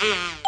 Mm-hmm.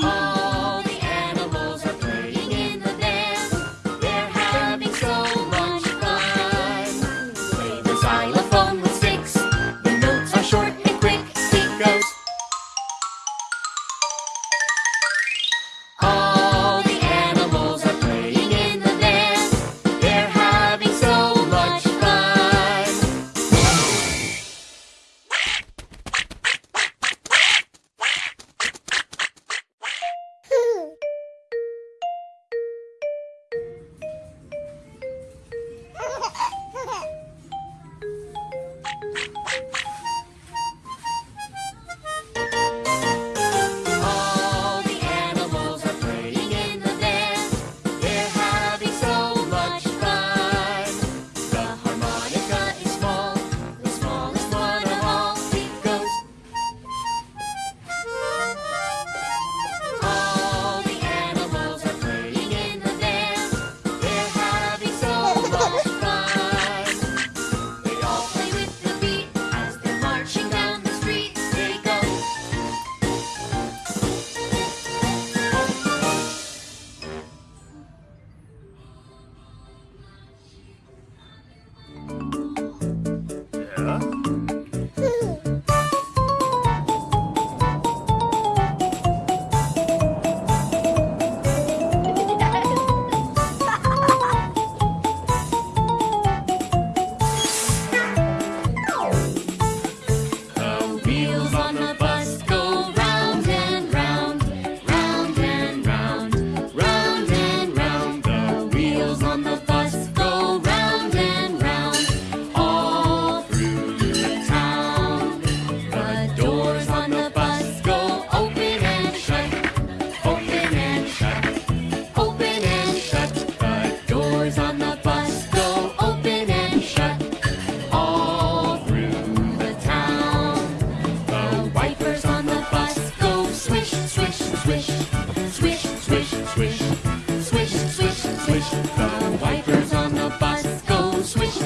Oh.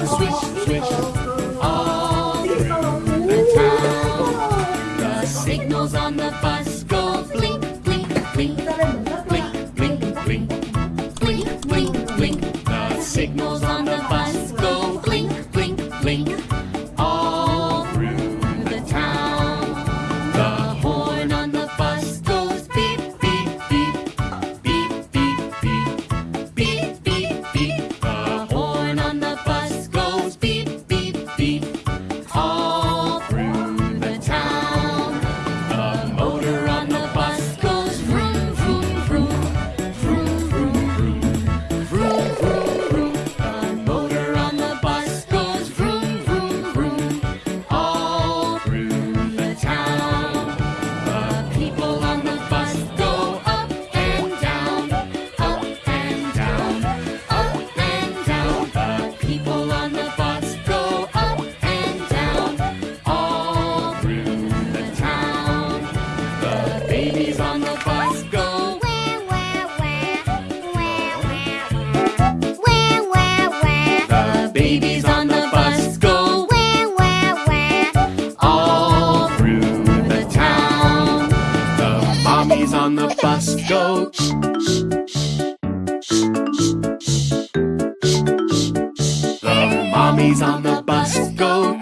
switch, switch. on the bus go. The mommy's on the bus go.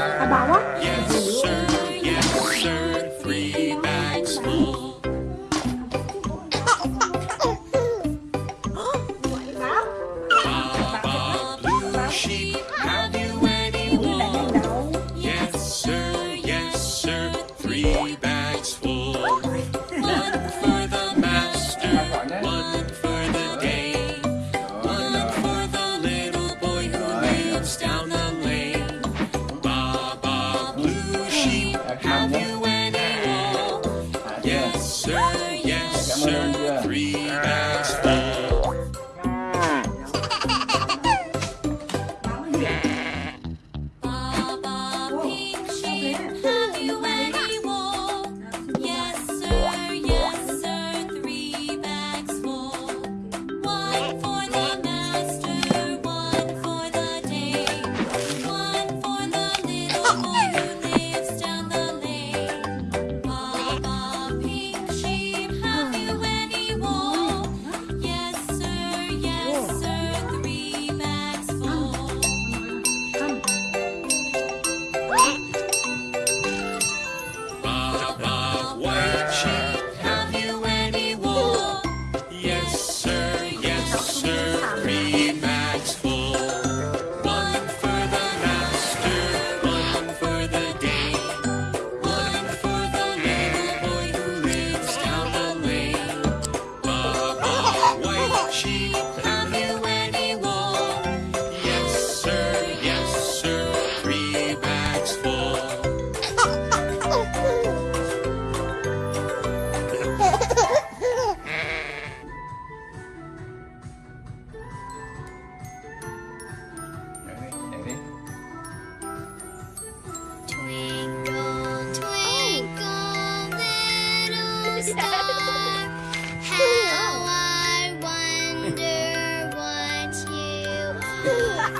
Ababa? Yes.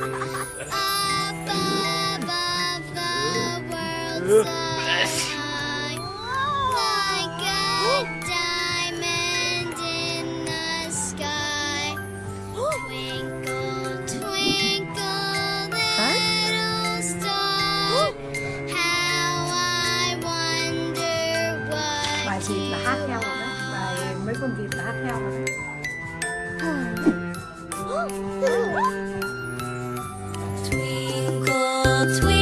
Up above the world. little tweet.